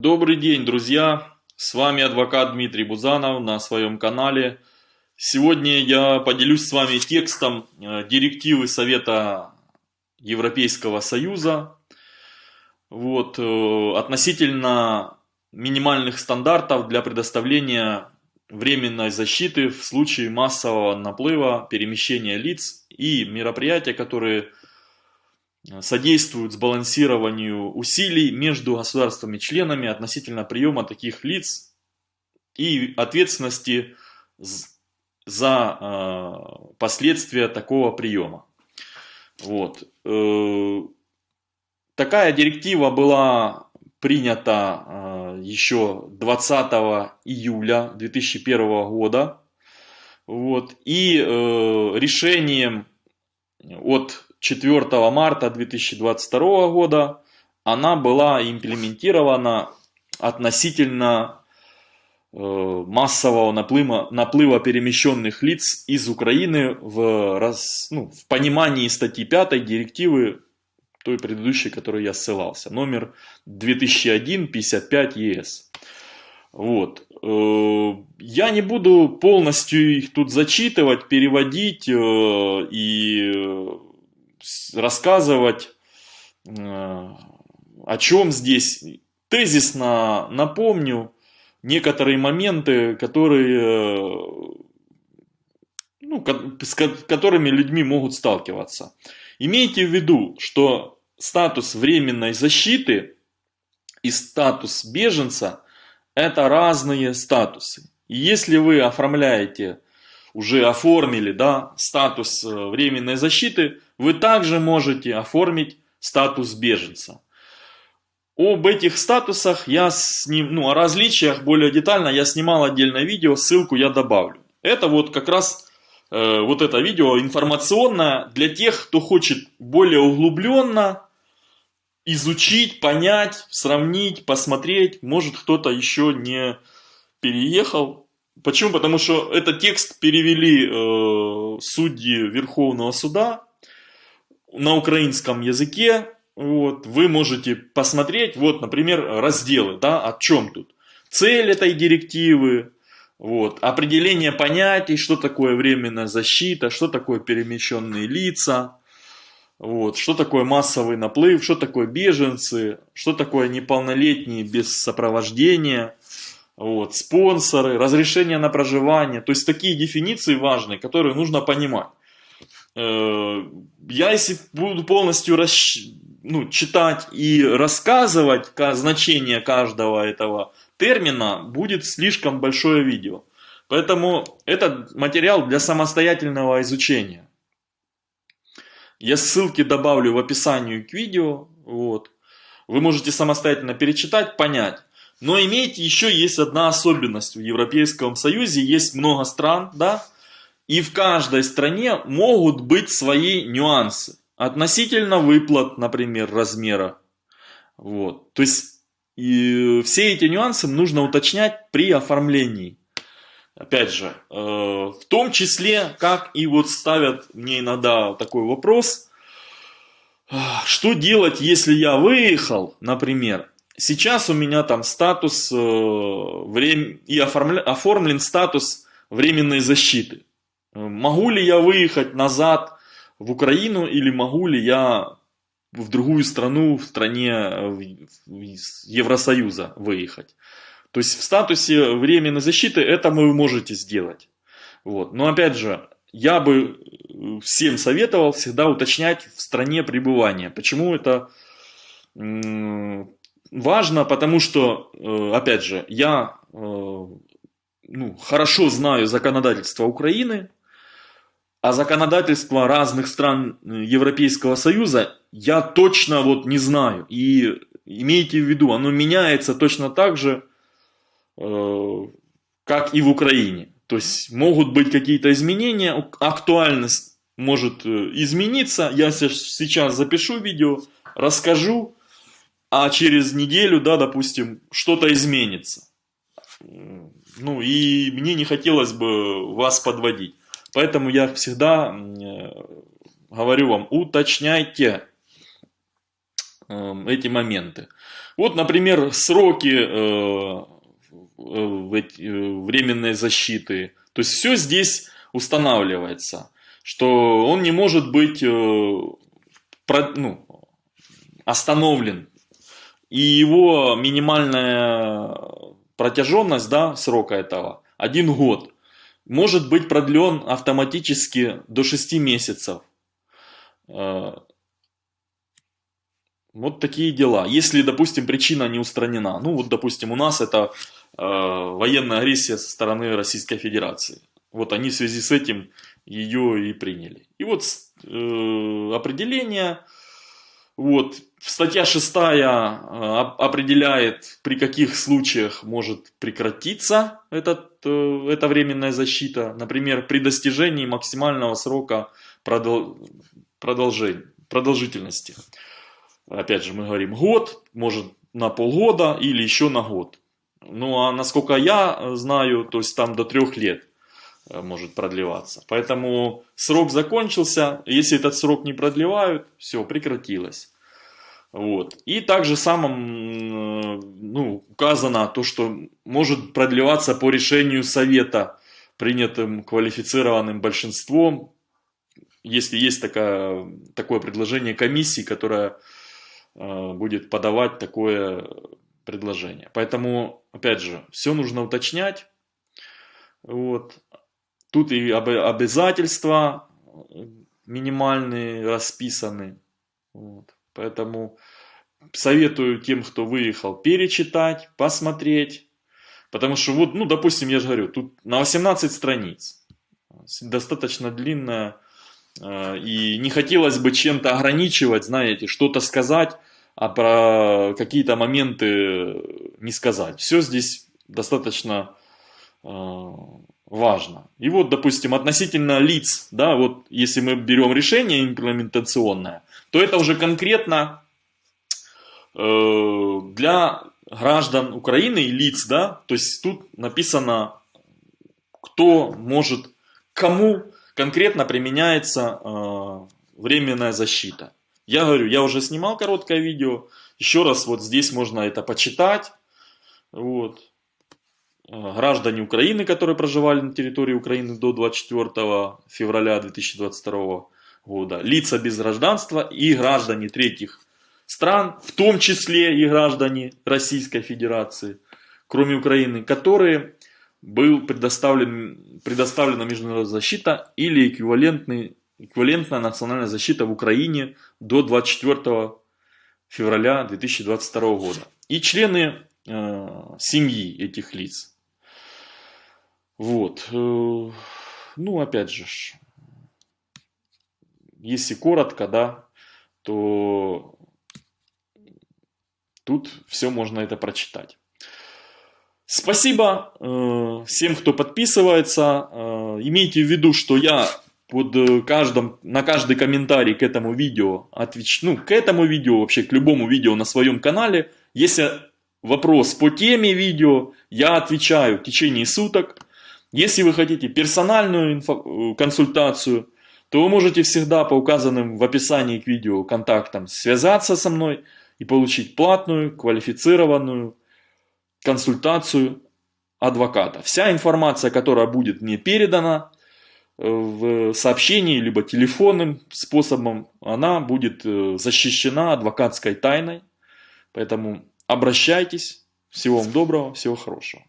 Добрый день, друзья! С вами адвокат Дмитрий Бузанов на своем канале. Сегодня я поделюсь с вами текстом э, директивы Совета Европейского Союза вот, э, относительно минимальных стандартов для предоставления временной защиты в случае массового наплыва, перемещения лиц и мероприятия, которые содействуют сбалансированию усилий между государствами-членами относительно приема таких лиц и ответственности за э, последствия такого приема. Вот. Э, такая директива была принята э, еще 20 июля 2001 года. Вот. И решением от 4 марта 2022 года она была имплементирована относительно э, массового наплыва, наплыва перемещенных лиц из Украины в, раз, ну, в понимании статьи 5 директивы той предыдущей, которой я ссылался, номер 2001-55 ЕС. Вот. Э, я не буду полностью их тут зачитывать, переводить э, и рассказывать, э, о чем здесь. Тезисно напомню некоторые моменты, которые, ну, с которыми людьми могут сталкиваться. Имейте в виду, что статус временной защиты и статус беженца – это разные статусы. И если вы оформляете уже оформили да, статус э, временной защиты, вы также можете оформить статус беженца. Об этих статусах я сним, ну, о различиях более детально я снимал отдельное видео, ссылку я добавлю. Это вот как раз э, вот это видео информационное для тех, кто хочет более углубленно изучить, понять, сравнить, посмотреть. Может кто-то еще не переехал Почему? Потому что этот текст перевели э, судьи Верховного суда на украинском языке. Вот, вы можете посмотреть, вот, например, разделы, да, о чем тут. Цель этой директивы, вот, определение понятий, что такое временная защита, что такое перемещенные лица, вот, что такое массовый наплыв, что такое беженцы, что такое неполнолетние без сопровождения – вот, спонсоры, разрешение на проживание. То есть такие дефиниции важные, которые нужно понимать. Э, я если буду полностью расщ... ну, читать и рассказывать значение каждого этого термина, будет слишком большое видео. Поэтому этот материал для самостоятельного изучения. Я ссылки добавлю в описании к видео. Вот. Вы можете самостоятельно перечитать, понять. Но имейте, еще есть одна особенность. В Европейском Союзе есть много стран, да, и в каждой стране могут быть свои нюансы. Относительно выплат, например, размера. Вот. То есть, и все эти нюансы нужно уточнять при оформлении. Опять же, э, в том числе, как и вот ставят мне иногда такой вопрос, что делать, если я выехал, например, Сейчас у меня там статус э, время, и оформля, оформлен статус временной защиты. Могу ли я выехать назад в Украину или могу ли я в другую страну, в стране Евросоюза выехать? То есть в статусе временной защиты это вы можете сделать. Вот. Но опять же, я бы всем советовал всегда уточнять в стране пребывания. Почему это важно, потому что, э, опять же, я э, ну, хорошо знаю законодательство Украины, а законодательство разных стран э, Европейского Союза я точно вот не знаю. И имейте в виду, оно меняется точно так же, как и в Украине. То есть могут быть какие-то изменения, актуальность может измениться. Я сейчас запишу видео, расскажу, а через неделю, да, допустим, что-то изменится. Ну и мне не хотелось бы вас подводить. Поэтому я всегда э, говорю вам, уточняйте эм, эти моменты. Вот, например, сроки э, временной защиты. То есть все здесь устанавливается, что он не может быть ну, остановлен. И его минимальная протяженность да, срока этого один год может быть продлен автоматически до 6 месяцев. Э, вот такие дела. Если, допустим, причина не устранена. Ну, вот, допустим, у нас это э, военная агрессия со стороны Российской Федерации. Вот они в связи с этим ее и приняли. И вот э, определение вот, статья 6 э, определяет, при каких случаях может прекратиться этот, э, эта временная защита. Например, при достижении максимального срока продол продолжительности. Опять же, мы говорим год, может на полгода или еще на год. Ну а насколько я знаю, то есть там до трех лет э, может продлеваться. Поэтому срок закончился, если этот срок не продлевают, все, прекратилось. Вот. И также самым ну, указано то, что может продлеваться по решению совета, принятым квалифицированным большинством, если есть такая, такое предложение комиссии, которая э, будет подавать такое предложение. Поэтому, опять же, все нужно уточнять. Вот. Тут и обязательства минимальные расписаны. Вот. Поэтому советую тем, кто выехал, перечитать, посмотреть. Потому что вот, ну, допустим, я же говорю, тут на 18 страниц. Достаточно длинная. Э, и не хотелось бы чем-то ограничивать, знаете, что-то сказать, а про какие-то моменты не сказать. Все здесь достаточно э, важно. И вот, допустим, относительно лиц, да, вот если мы берем решение имплементационное, то это уже конкретно э, для граждан Украины и лиц, да, то есть тут написано, кто может, кому конкретно применяется э, временная защита. Я говорю, я уже снимал короткое видео, еще раз вот здесь можно это почитать, вот. Э, граждане Украины, которые проживали на территории Украины до 24 февраля 2022 года, лица без гражданства и граждане третьих стран, в том числе и граждане Российской Федерации, кроме Украины, которые был предоставлен, предоставлена международная защита или эквивалентный, эквивалентная национальная защита в Украине до 24 февраля 2022 года. И члены э, семьи этих лиц. Вот. Э, ну, опять же, если коротко, да, то тут все можно это прочитать. Спасибо э, всем, кто подписывается. Э, имейте в виду, что я под каждым, на каждый комментарий к этому видео отвечу, ну, к этому видео, вообще к любому видео на своем канале. Если вопрос по теме видео, я отвечаю в течение суток. Если вы хотите персональную инфо консультацию, то вы можете всегда по указанным в описании к видео контактам связаться со мной и получить платную, квалифицированную консультацию адвоката. Вся информация, которая будет мне передана э, в сообщении, либо телефонным способом, она будет э, защищена адвокатской тайной. Поэтому обращайтесь. Всего вам доброго, всего хорошего.